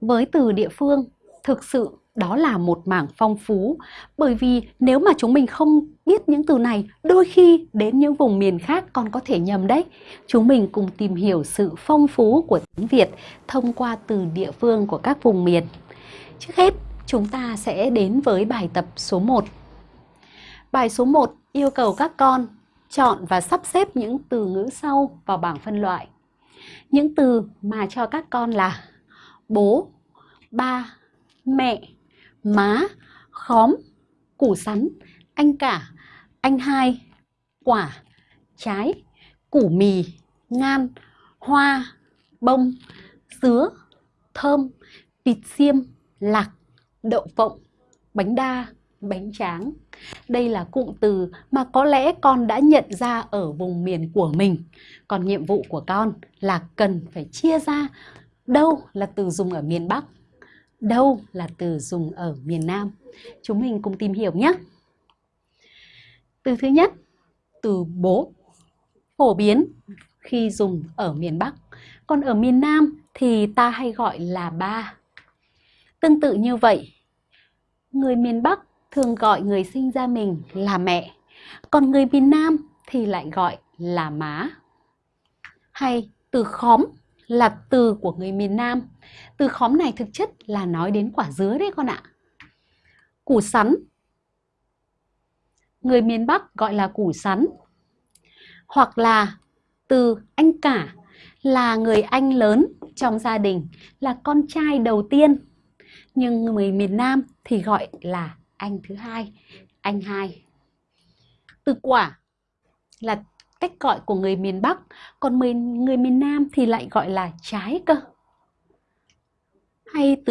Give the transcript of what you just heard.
với từ địa phương, thực sự đó là một mảng phong phú. Bởi vì nếu mà chúng mình không biết những từ này, đôi khi đến những vùng miền khác còn có thể nhầm đấy. Chúng mình cùng tìm hiểu sự phong phú của tiếng Việt thông qua từ địa phương của các vùng miền. Trước hết, chúng ta sẽ đến với bài tập số 1 bài số 1 yêu cầu các con chọn và sắp xếp những từ ngữ sau vào bảng phân loại. Những từ mà cho các con là bố ba mẹ má, khóm, củ sắn, anh cả, anh hai, quả, trái, củ mì, ngan, hoa, bông, dứa, thơm, vịt xiêm, lạc, đậu phộng, bánh đa, bánh tráng. Đây là cụm từ mà có lẽ con đã nhận ra ở vùng miền của mình. Còn nhiệm vụ của con là cần phải chia ra đâu là từ dùng ở miền Bắc đâu là từ dùng ở miền Nam. Chúng mình cùng tìm hiểu nhé. Từ thứ nhất, từ bố, phổ biến khi dùng ở miền Bắc. Còn ở miền Nam thì ta hay gọi là ba. Tương tự như vậy, người miền Bắc thường gọi người sinh ra mình là mẹ, còn người miền Nam thì lại gọi là má. Hay từ khóm là từ của người miền Nam. Từ khóm này thực chất là nói đến quả dứa đấy con ạ. Củ sắn. Người miền Bắc gọi là củ sắn. Hoặc là từ anh cả là người anh lớn trong gia đình, là con trai đầu tiên. Nhưng người miền Nam thì gọi là anh thứ hai, anh hai. Từ quả là cách gọi của người miền Bắc, còn người, miền Nam thì lại gọi là trái cơ. Hay từ